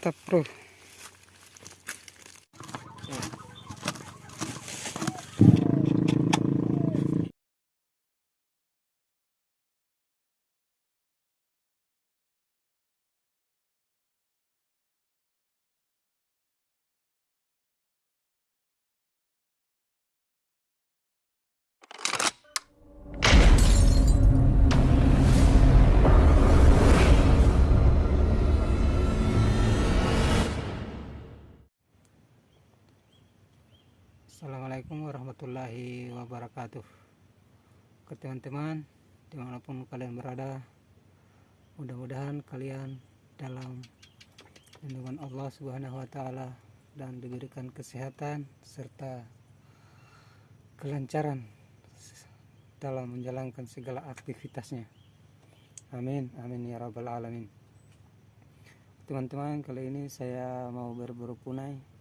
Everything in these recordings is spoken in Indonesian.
Tetap, bro. Hmm. Assalamualaikum warahmatullahi wabarakatuh. Oke teman-teman Di mana pun kalian berada Mudah-mudahan kalian Dalam Lindungan Allah subhanahu wa ta'ala Dan diberikan kesehatan Serta Kelancaran Dalam menjalankan segala aktivitasnya. Amin Amin ya rabbal alamin. Teman-teman kali ini saya mau berburu punai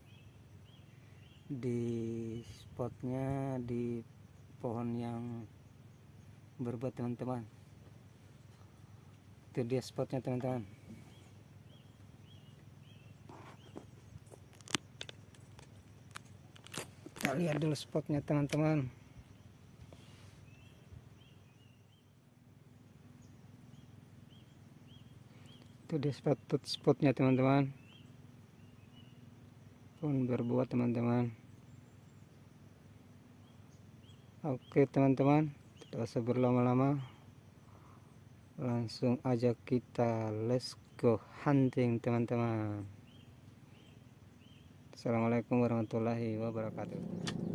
di spotnya di pohon yang berbuat teman-teman. Itu dia spotnya teman-teman. Kita lihat dulu spotnya teman-teman. Itu dia spot spotnya teman-teman pun berbuat teman-teman. Oke teman-teman. Tidak usah berlama-lama. Langsung aja kita let's go hunting teman-teman. Assalamualaikum warahmatullahi wabarakatuh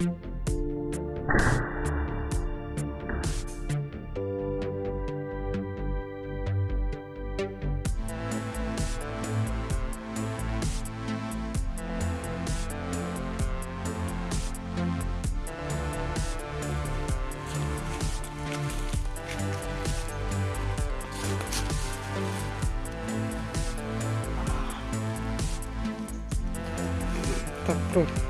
Tá pronto.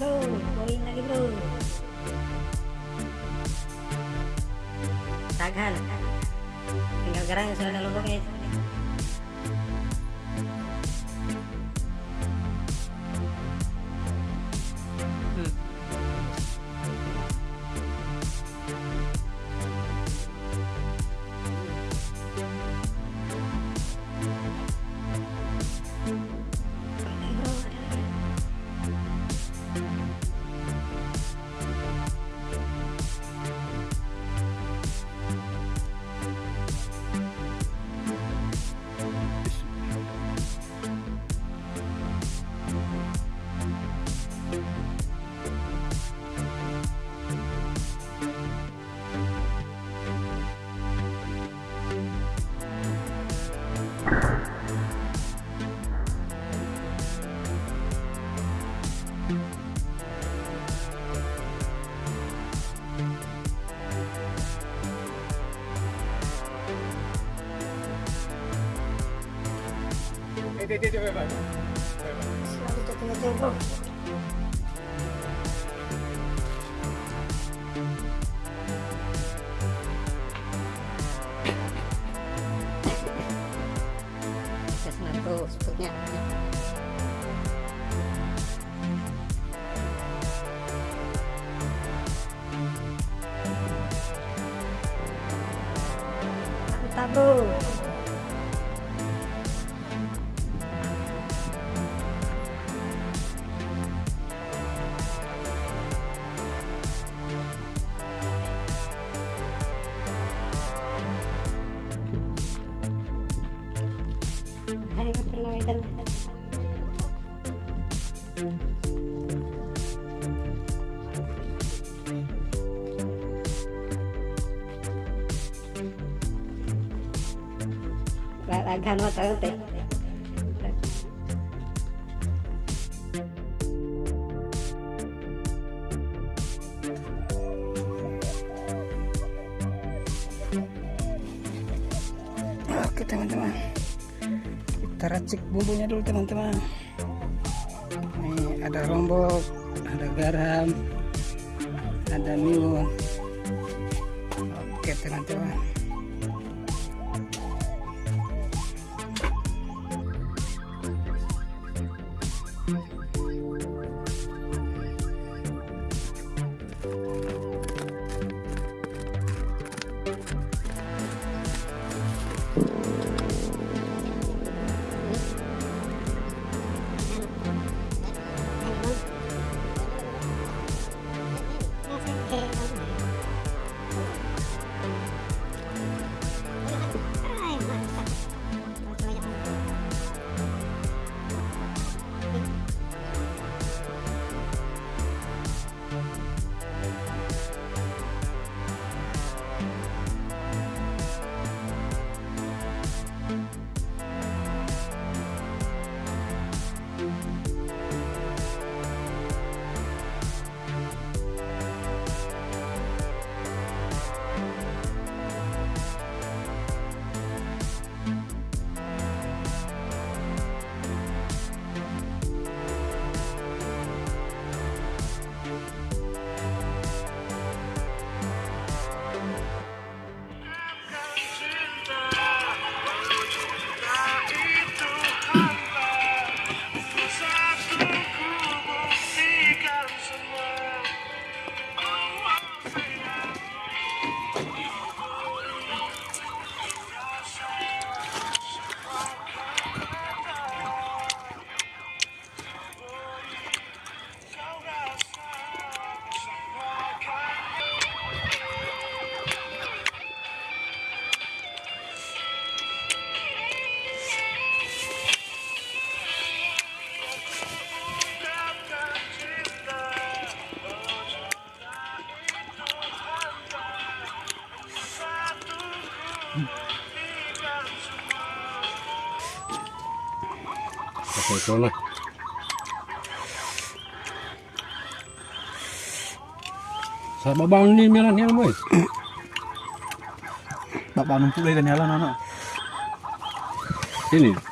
Bro, poin lagi bro. Tinggal garang sudah logo guys. Selalu bro. Ke sana tuh spotnya. Mantap bro. Oke teman-teman. Kita racik bumbunya dulu teman-teman. Ini ada lombok ada garam ada mihun oke teman-teman persona. Lah. Sa baba ni meran ni amoi. Baba numpuk dia ni ala nana. Ini.